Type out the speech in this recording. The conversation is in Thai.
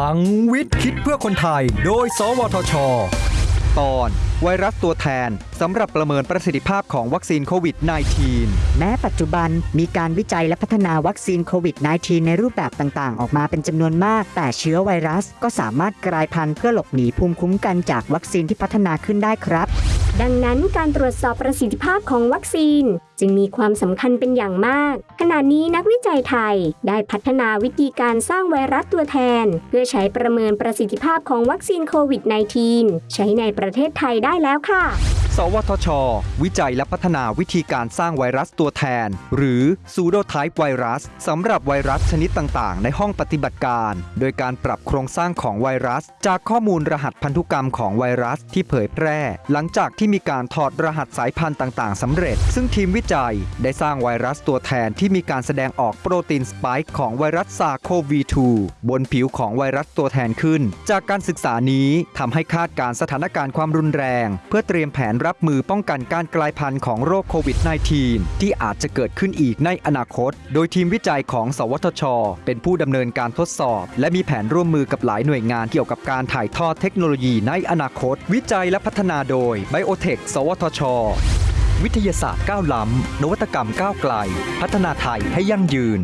ลังวิทย์คิดเพื่อคนไทย โดย สวทช ตอนไวรัสตัวแทนสำหรับประเมินประสิทธิภาพของวัคซีนโควิด -19 แม้ปัจจุบันมีการวิจัยและพัฒนาวัคซีนโควิด -19 ในรูปแบบต่างๆ ออกมาเป็นจำนวนมาก แต่เชื้อไวรัสก็สามารถกลายพันธุ์เพื่อหลบหนีภูมิคุ้มกันจากวัคซีนที่พัฒนาขึ้นได้ครับ ดังนั้นการตรวจสอบประสิทธิภาพของวัคซีน จึงมีความสำคัญเป็นอย่างมาก ขณะนี้นักวิจัยไทยได้พัฒนาวิธีการสร้างไวรัสตัวแทน เพื่อใช้ประเมินประสิทธิภาพของวัคซีนโควิด -19 ใช้ในประเทศไทยได้แล้วค่ะ สวทช วิจัยและพัฒนาวิธีการสร้างไวรัสตัวแทน หรือ pseudotype ไวรัสสำหรับไวรัสชนิดต่าง ๆ ในห้องปฏิบัติการ โดยการปรับโครงสร้างของไวรัส จากข้อมูลรหัสพันธุกรรมของไวรัสที่เผยแพร่ หลังจากที่มีการถอดรหัสสายพันธุ์ต่าง ๆสำเร็จ ซึ่งทีมวิจัยได้สร้างไวรัสตัวแทนที่มีการแสดงออกโปรตีนสปค์ของไวรัสซาโควี2บนผิวของไวรัสตัวแทนขึ้น จากการศึกษานี้ทำให้คาดการสถานการณ์ความรุนแรง เพื่อเตรียมแผนรับมือป้องกันการกลายพันธุ์ของโรคโควิด -19 ที่อาจจะเกิดขึ้นอีกในอนาคต โดยทีมวิจัยของ สวทช เป็นผู้ดำเนินการทดสอบ และมีแผนร่วมมือกับหลายหน่วยงานเกี่ยวกับการถ่ายทอดเทคโนโลยีในอนาคต วิจัยและพัฒนาโดย Biotech สวทช วิทยาศาสตร์ก้าวล้ำนวัตกรรมก้าวไกล พัฒนาไทยให้ยั่งยืน